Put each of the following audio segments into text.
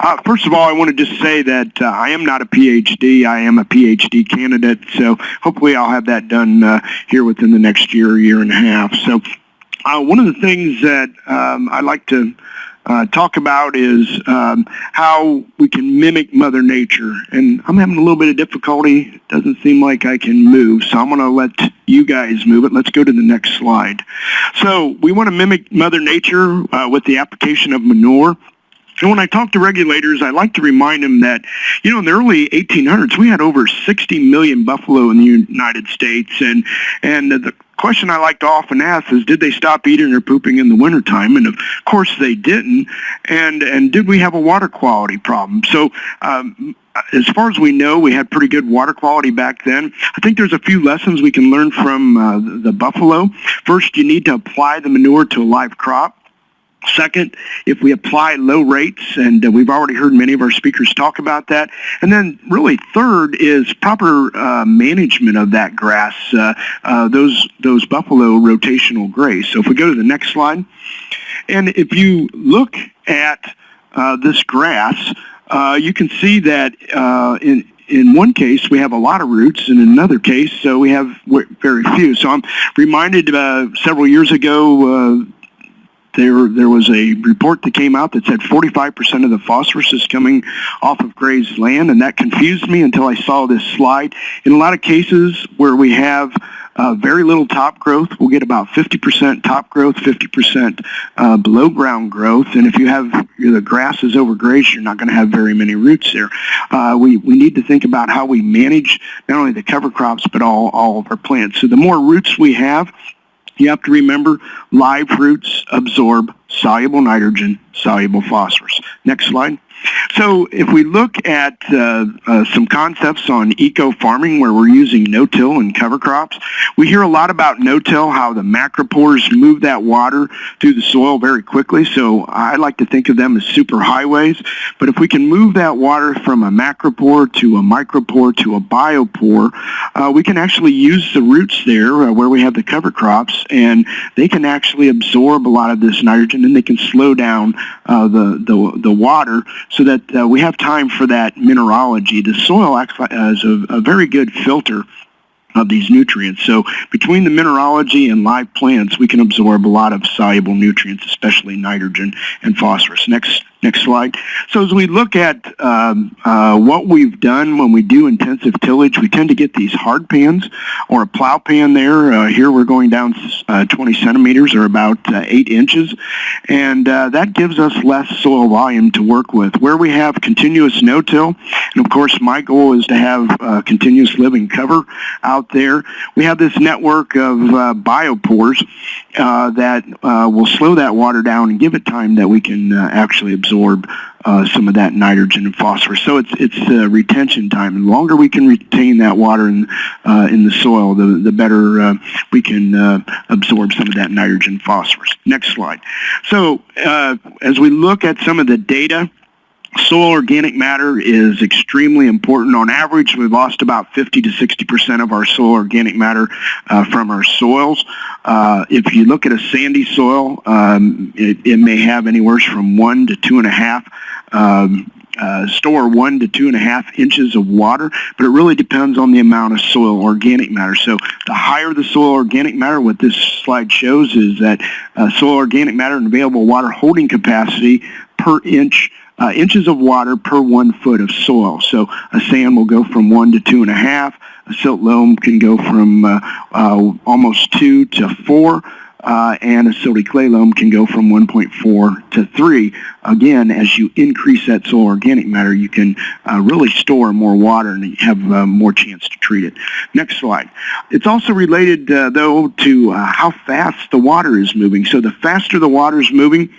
Uh, first of all, I want to just say that uh, I am not a PhD. I am a PhD candidate, so hopefully I'll have that done uh, here within the next year, year and a half. So uh, one of the things that um, I like to uh, talk about is um, how we can mimic Mother Nature. And I'm having a little bit of difficulty. It doesn't seem like I can move, so I'm going to let you guys move it. Let's go to the next slide. So we want to mimic Mother Nature uh, with the application of manure. And when I talk to regulators, I like to remind them that, you know, in the early 1800s, we had over 60 million buffalo in the United States. And, and the question I like to often ask is, did they stop eating or pooping in the wintertime? And of course they didn't. And, and did we have a water quality problem? So um, as far as we know, we had pretty good water quality back then. I think there's a few lessons we can learn from uh, the buffalo. First, you need to apply the manure to a live crop. Second, if we apply low rates, and uh, we've already heard many of our speakers talk about that. And then really third is proper uh, management of that grass, uh, uh those, those buffalo rotational graze. So if we go to the next slide, and if you look at uh, this grass, uh, you can see that in, in one case, we have a lot of roots, and in another case, so we have very few. So I'm reminded uh, several years ago, there, there was a report that came out that said 45% of the phosphorus is coming off of grazed land, and that confused me until I saw this slide. In a lot of cases where we have uh, very little top growth, we'll get about 50% top growth, 50% uh, below ground growth, and if you have you know, the grass is overgrazed, you're not going to have very many roots there. Uh, we, we need to think about how we manage not only the cover crops, but all, all of our plants. So the more roots we have, you have to remember live roots absorb soluble nitrogen, soluble phosphorus. Next slide. So if we look at uh, uh, some concepts on eco-farming where we're using no-till and cover crops, we hear a lot about no-till, how the macropores move that water through the soil very quickly. So I like to think of them as super highways. But if we can move that water from a macropore to a micropore to a biopore, uh, we can actually use the roots there uh, where we have the cover crops and they can actually absorb a lot of this nitrogen and they can slow down uh, the, the, the water so that uh, we have time for that mineralogy. The soil acts as a, a very good filter of these nutrients. So between the mineralogy and live plants, we can absorb a lot of soluble nutrients, especially nitrogen and phosphorus. Next Next slide. So as we look at um, uh, what we've done when we do intensive tillage, we tend to get these hard pans or a plow pan there. Uh, here we're going down uh, 20 centimeters or about uh, 8 inches. And uh, that gives us less soil volume to work with. Where we have continuous no-till, and of course my goal is to have uh, continuous living cover out there, we have this network of biopores that will slow that water down and give it time that we can actually absorb absorb uh, some of that nitrogen and phosphorus. So it's it's uh, retention time. And the longer we can retain that water in uh, in the soil, the the better uh, we can uh, absorb some of that nitrogen phosphorus. Next slide. So uh, as we look at some of the data Soil organic matter is extremely important. On average, we've lost about 50 to 60% of our soil organic matter uh, from our soils. Uh, if you look at a sandy soil, um, it, it, may have anywhere from one to two and a half um, uh, store one to two and a half inches of water, but it really depends on the amount of soil organic matter. So the higher the soil organic matter, what this slide shows is that uh, soil organic matter and available water holding capacity per inch uh, inches of water per one foot of soil. So a sand will go from one to two and a half. A silt loam can go from uh, uh, almost two to four. Uh, and a silty clay loam can go from 1.4 to 3. Again, as you increase that soil organic matter, you can uh, really store more water and have uh, more chance to treat it. Next slide. It's also related, though, to how fast the water is moving. So the faster the water is moving,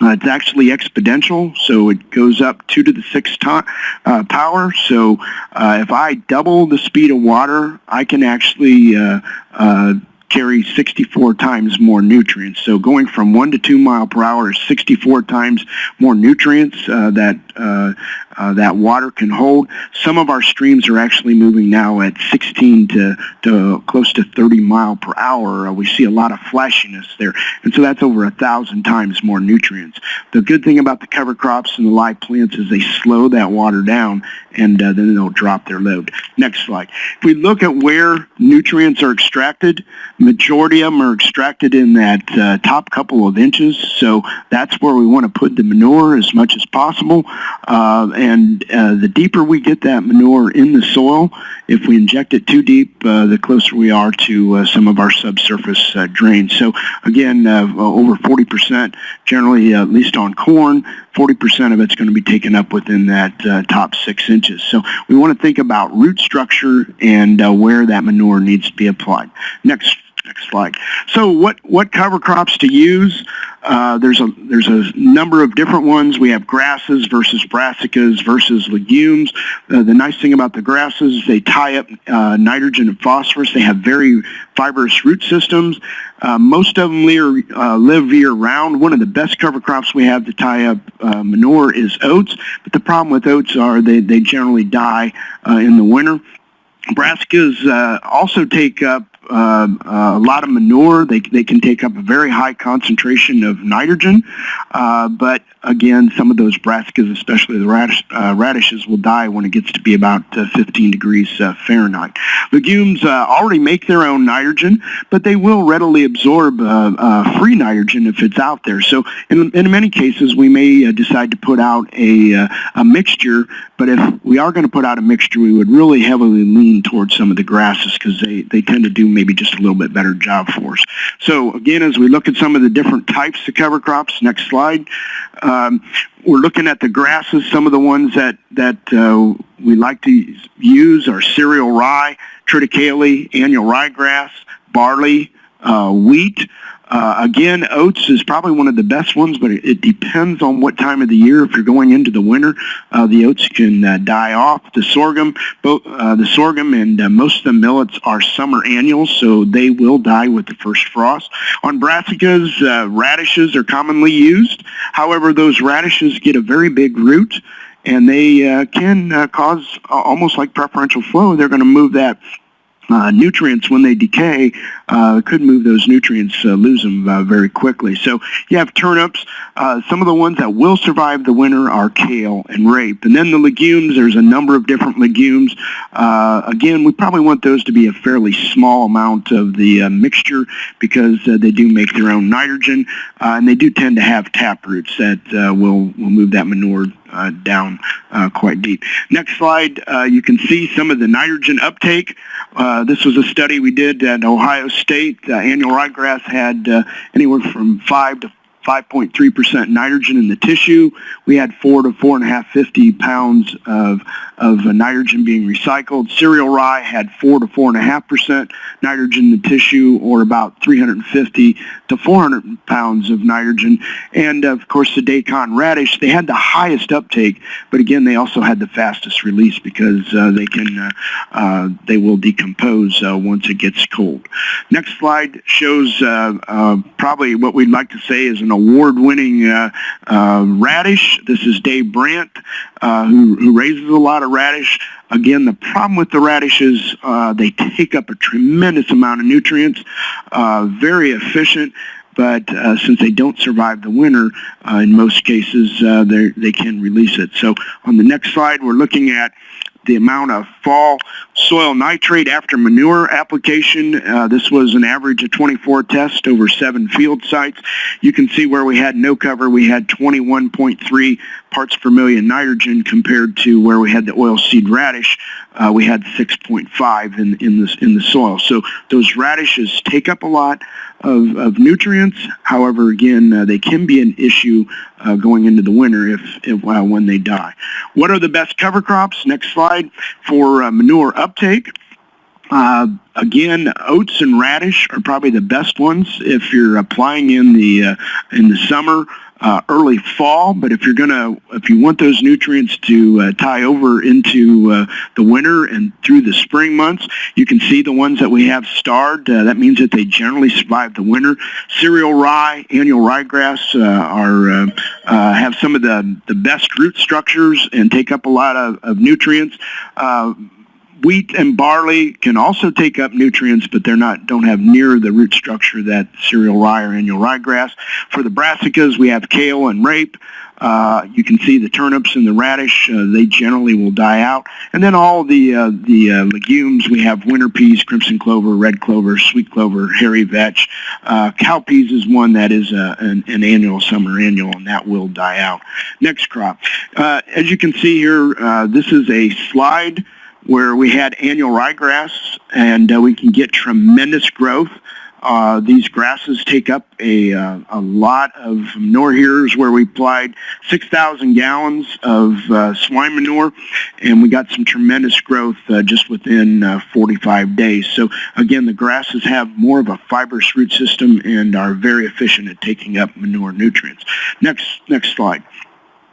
uh, it's actually exponential, so it goes up 2 to the 6 uh, power. So uh, if I double the speed of water, I can actually uh, uh, carry 64 times more nutrients. So going from 1 to 2 mile per hour is 64 times more nutrients uh, that uh, that water can hold. Some of our streams are actually moving now at 16 to, to close to 30 mile per hour. Uh, we see a lot of flashiness there. And so that's over a thousand times more nutrients. The good thing about the cover crops and the live plants is they slow that water down and uh, then they'll drop their load. Next slide. If we look at where nutrients are extracted, majority of them are extracted in that uh, top couple of inches. So that's where we want to put the manure as much as possible. Uh, and uh, the deeper we get that manure in the soil, if we inject it too deep, uh, the closer we are to uh, some of our subsurface uh, drains. So again, uh, over 40% generally, at least on corn, 40% of it's going to be taken up within that uh, top six inches. So we want to think about root structure and uh, where that manure needs to be applied. Next Next slide. So what, what cover crops to use? Uh, there's a there's a number of different ones. We have grasses versus brassicas versus legumes. Uh, the nice thing about the grasses, they tie up uh, nitrogen and phosphorus. They have very fibrous root systems. Uh, most of them live, uh, live year-round. One of the best cover crops we have to tie up uh, manure is oats, but the problem with oats are they, they generally die in the winter. Brassicas uh, also take up uh, a lot of manure. They, they can take up a very high concentration of nitrogen, uh, but again, some of those brassicas, especially the radish, uh, radishes, will die when it gets to be about uh, 15 degrees uh, Fahrenheit. Legumes uh, already make their own nitrogen, but they will readily absorb free nitrogen if it's out there. So in, in many cases, we may decide to put out a, a mixture, but if we are going to put out a mixture, we would really heavily lean towards some of the grasses because they, they tend to do maybe just a little bit better job for us. So again, as we look at some of the different types of cover crops, next slide, um, we're looking at the grasses. Some of the ones that, that uh, we like to use are cereal rye, triticale, annual ryegrass, barley, uh, wheat. Uh, again, oats is probably one of the best ones, but it, it, depends on what time of the year. If you're going into the winter, uh, the oats can uh, die off. The sorghum, both, uh, the sorghum and uh, most of the millets are summer annuals, so they will die with the first frost. On brassicas, uh, radishes are commonly used. However, those radishes get a very big root, and they can cause almost like preferential flow. They're going to move that uh, nutrients when they decay uh, could move those nutrients, uh, lose them uh, very quickly. So you have turnips. Uh, some of the ones that will survive the winter are kale and rape. And then the legumes, there's a number of different legumes. Uh, again, we probably want those to be a fairly small amount of the mixture because they do make their own nitrogen and they do tend to have tap roots that will, will move that manure uh, down uh, quite deep. Next slide, uh, you can see some of the nitrogen uptake. this was a study we did at Ohio State. annual ryegrass had anywhere from 5 to 5.3% nitrogen in the tissue. We had 4 to 4.550 pounds of, of nitrogen being recycled. Cereal rye had 4 to 4.5% nitrogen in the tissue or about 350 to 400 pounds of nitrogen. And of course the daikon radish, they had the highest uptake, but again they also had the fastest release because uh, they can uh, uh, they will decompose uh, once it gets cold. Next slide shows uh, uh, probably what we'd like to say is an award-winning radish. This is Dave Brandt, who, who raises a lot of radish. Again, the problem with the radishes, uh, they take up a tremendous amount of nutrients, uh, very efficient, but uh, since they don't survive the winter, uh, in most cases, uh, they can release it. So on the next slide, we're looking at the amount of fall soil nitrate after manure application. Uh, this was an average of 24 tests over seven field sites. You can see where we had no cover, we had 21.3 parts per million nitrogen compared to where we had the oilseed radish, uh, we had 6.5 in, in, in the soil. So those radishes take up a lot of, of nutrients. However, again, uh, they can be an issue uh, going into the winter if, if uh, when they die. What are the best cover crops? Next slide for uh, manure uptake. Uh, again, oats and radish are probably the best ones if you're applying in the uh, in the summer. uh, early fall, but if you're to, if you want those nutrients to uh, tie over into uh, the winter and through the spring months, you can see the ones that we have starred. Uh, that means that they generally survive the winter. Cereal rye, annual ryegrass are have some of the, the best root structures and take up a lot of, of nutrients wheat and barley can also take up nutrients, but they're not don't have near the root structure that cereal rye or annual ryegrass. For the brassicas, we have kale and rape. Uh, you can see the turnips and the radish; uh, they generally will die out. And then all the uh, the uh, legumes we have: winter peas, crimson clover, red clover, sweet clover, hairy vetch. Uh, cowpeas is one that is uh, an, an, annual, summer annual, and that will die out. Next crop. as you can see here, this is a slide where we had annual ryegrass, and uh, we can get tremendous growth. Uh, these grasses take up a, uh, a lot of manure here's where we applied 6,000 gallons of uh, swine manure and we got some tremendous growth uh, just within uh, 45 days. So again, the grasses have more of a fibrous root system and are very efficient at taking up manure nutrients. Next, next slide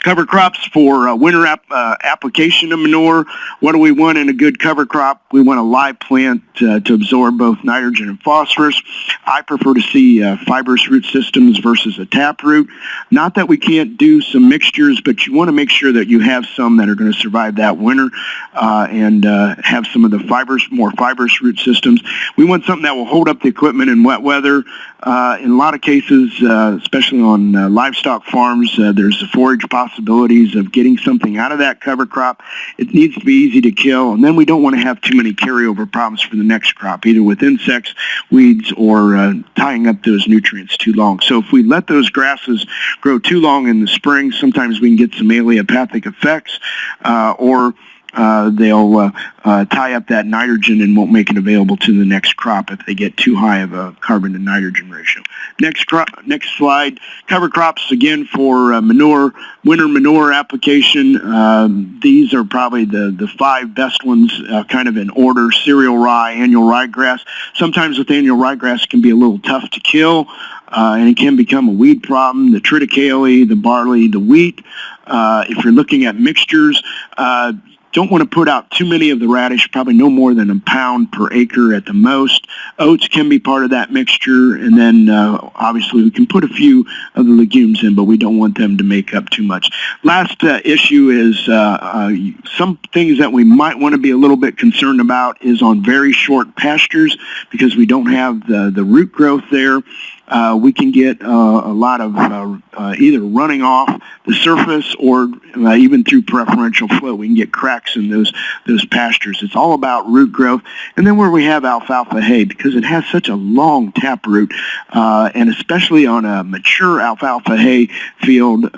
cover crops for uh, winter ap uh, application of manure. What do we want in a good cover crop? We want a live plant uh, to absorb both nitrogen and phosphorus. I prefer to see uh, fibrous root systems versus a tap root. Not that we can't do some mixtures, but you want to make sure that you have some that are going to survive that winter uh, and uh, have some of the fibers, more fibrous root systems. We want something that will hold up the equipment in wet weather. in a lot of cases, especially on livestock farms, there's a forage possibility possibilities of getting something out of that cover crop. It needs to be easy to kill, and then we don't want to have too many carryover problems for the next crop, either with insects, weeds, or uh, tying up those nutrients too long. So if we let those grasses grow too long in the spring, sometimes we can get some allelopathic effects, uh, or uh, they'll uh, uh, tie up that nitrogen and won't make it available to the next crop if they get too high of a carbon to nitrogen ratio. Next crop, next slide. Cover crops again for uh, manure, winter manure application. Um, these are probably the, the five best ones uh, kind of in order. Cereal rye, annual ryegrass. Sometimes with annual ryegrass can be a little tough to kill. Uh, and it can become a weed problem. The triticale, the barley, the wheat. Uh, if you're looking at mixtures, uh, don't want to put out too many of the radish, probably no more than a pound per acre at the most. Oats can be part of that mixture, and then uh, obviously we can put a few of the legumes in, but we don't want them to make up too much. Last uh, issue is uh, uh some things that we might want to be a little bit concerned about is on very short pastures because we don't have the, the root growth there uh, we can get uh, a lot of uh, uh either running off the surface or uh, even through preferential flow. We can get cracks in those those pastures. It's all about root growth. And then where we have alfalfa hay, because it has such a long tap root, uh, and especially on a mature alfalfa hay field,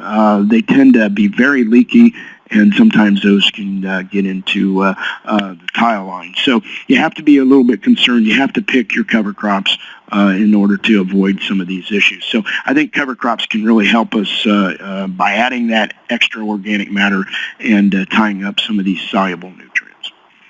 they tend to be very leaky and sometimes those can uh, get into uh, uh, the tile line. So you have to be a little bit concerned. You have to pick your cover crops uh, in order to avoid some of these issues. So I think cover crops can really help us uh, uh, by adding that extra organic matter and tying up some of these soluble nutrients.